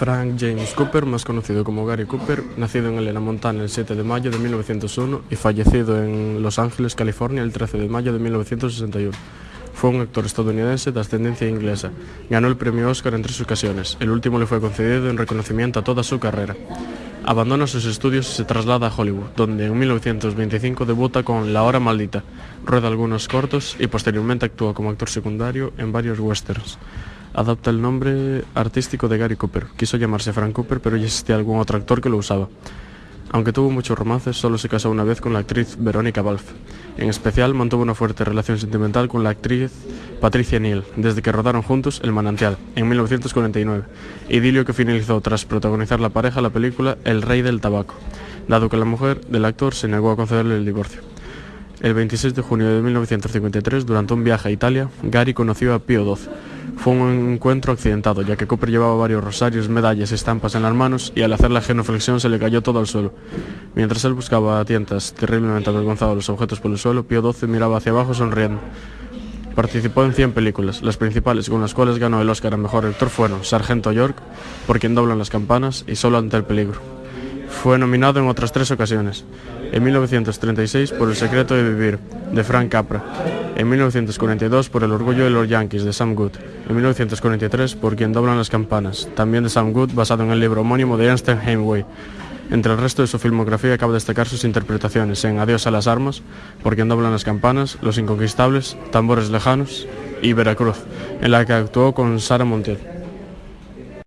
Frank James Cooper, más conocido como Gary Cooper, nacido en Elena, Montana el 7 de mayo de 1901 y fallecido en Los Ángeles, California el 13 de mayo de 1961. Fue un actor estadounidense de ascendencia inglesa. Ganó el premio Oscar en tres ocasiones. El último le fue concedido en reconocimiento a toda su carrera. Abandona sus estudios y se traslada a Hollywood, donde en 1925 debuta con La Hora Maldita, rueda algunos cortos y posteriormente actúa como actor secundario en varios westerns. Adopta el nombre artístico de Gary Cooper. Quiso llamarse Frank Cooper, pero ya existía algún otro actor que lo usaba. Aunque tuvo muchos romances, solo se casó una vez con la actriz Verónica Balfe. En especial, mantuvo una fuerte relación sentimental con la actriz Patricia Neal, desde que rodaron juntos El Manantial, en 1949, idilio que finalizó tras protagonizar la pareja la película El Rey del Tabaco, dado que la mujer del actor se negó a concederle el divorcio. El 26 de junio de 1953, durante un viaje a Italia, Gary conoció a Pío XII, fue un encuentro accidentado, ya que Cooper llevaba varios rosarios, medallas y estampas en las manos y al hacer la genuflexión se le cayó todo al suelo. Mientras él buscaba a tientas, terriblemente avergonzado los objetos por el suelo, Pío XII miraba hacia abajo sonriendo. Participó en 100 películas, las principales con las cuales ganó el Oscar a Mejor Actor fueron Sargento York, Por quien doblan las campanas y Solo ante el peligro. Fue nominado en otras tres ocasiones. En 1936 por El secreto de vivir, de Frank Capra. En 1942 por El orgullo de los Yankees, de Sam Good. En 1943 por Quien doblan las campanas, también de Sam Good, basado en el libro homónimo de Ernst Hemingway. Entre el resto de su filmografía cabe destacar sus interpretaciones en Adiós a las armas, Por quien doblan las campanas, Los inconquistables, Tambores lejanos y Veracruz, en la que actuó con Sara Montiel.